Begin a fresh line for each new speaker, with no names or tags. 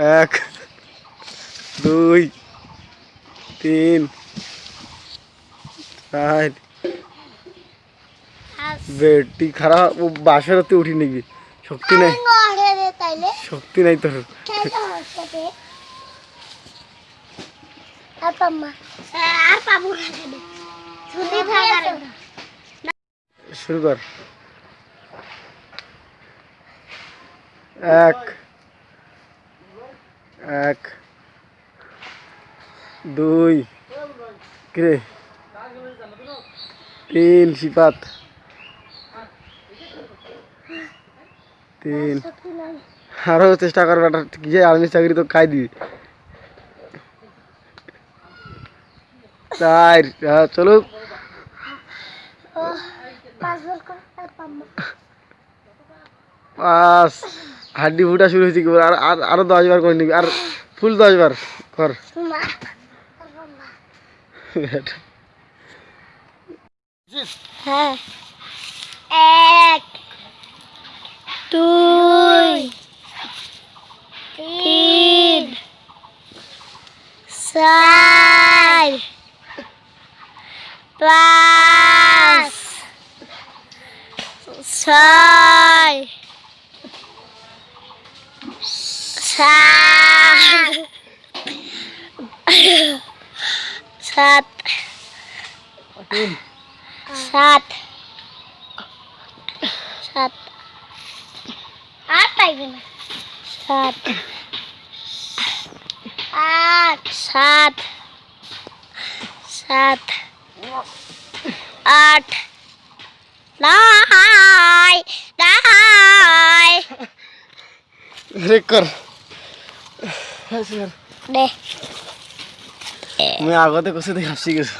এক দুই তিন চার। বেটি খারাপ ও বাসারতে উঠি নাকি শক্তি নাই। শক্তি নাই তোর। শুরু কর। এক এক দুই কিরে তিন সিপাত তিন। আরও চেষ্টা কর বেটা কি আর্মি চাকরি তো খাই দিবি। চার হ্যাঁ, চলো।
পাঁচ।
হাড্ডি ফুটা শুরু হয়েছে কি আর- আরও দশ বার করে নিবি? আর ফুল দশ বার কর।
হ্যাঁ। এক, দুই, তিন, চার, পাঁচ, ছয় सात सात सात आठ सात आठ सात
सात आठ
नाय
नाय अरे म आगो त कसरी छु